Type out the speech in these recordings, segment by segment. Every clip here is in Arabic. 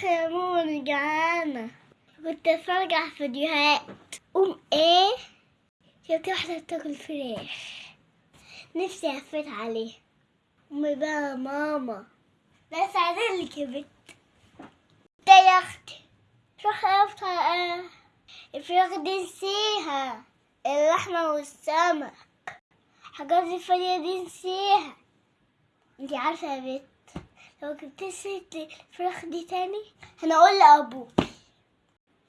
أنا جعانة. كنت اتفرج على فيديوهات. قوم إيه؟ شفت واحدة بتاكل فراخ. نفسي هفيت عليها. امي بقى ماما. لا ساعدلك يا بنت. ده يا أختي. فراخ افتح إيه الفراخ دي نسيها. اللحمة والسمك. حاجات الفانية دي نسيها. انتي عارفة يا بنت؟ لو جبت سيرة الفراخ دي تاني هنقول لأبوك.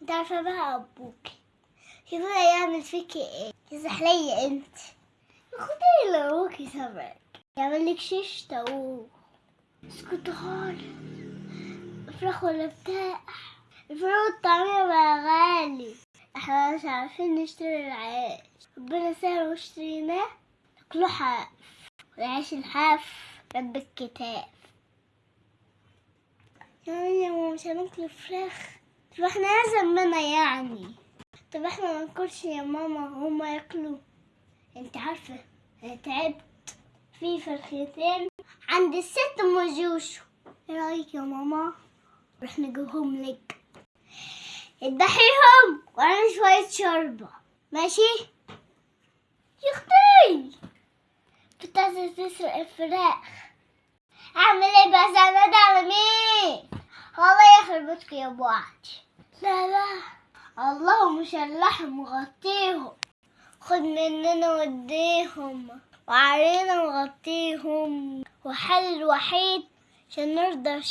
انت عارفة بقى أبوك. شوفوا يعمل فيكي إيه. يزحلي انت. خدي لأبوكي سمك يعمل لك شيش طاووق اسكت خالص. فراخ ولا بتاع؟ الفراخ والطعمية بقى غالي. إحنا مش عارفين نشتري العيش. ربنا سهل واشتريناه. تاكلوا حاف. والعيش الحاف. رب الكتاب. يا ماما مش هناكل فراخ طب إحنا لازم منها يعني؟ طب إحنا ما ناكلش يا ماما هما ياكلوا. أنت عارفة أنا تعبت في فرختين عند الست أم جوشو. إيه رأيك يا ماما؟ نروح نجيبهم لك. اذبحيهم وأنا شوية شوربة ماشي؟ يا أختي! كنت عايزة تسرق الفراخ اعمل إيه بس أنا ده على الله يخرب بيتك يا أبو عادي لا لا. الله مش اللحم مغطيهم. خد مننا وديهم وعلينا نغطيهم. وحل الوحيد عشان نرضى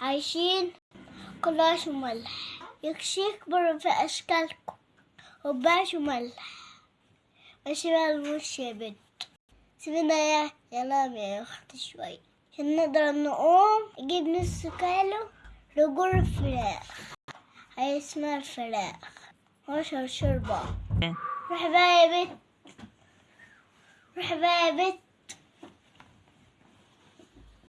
عايشين. كل عيش وملح يكشيك برا في أشكالكم. وبعيش وملح ماشي بقى المش يا بنت. سيبنا يا يا لام يا أختي شوي. عشان نقدر نقوم. نجيب نص كيلو. رجول فراخ هي اسمها الفراخ. واشرب شوربة روح بقى يا بنت روح بقى يا بنت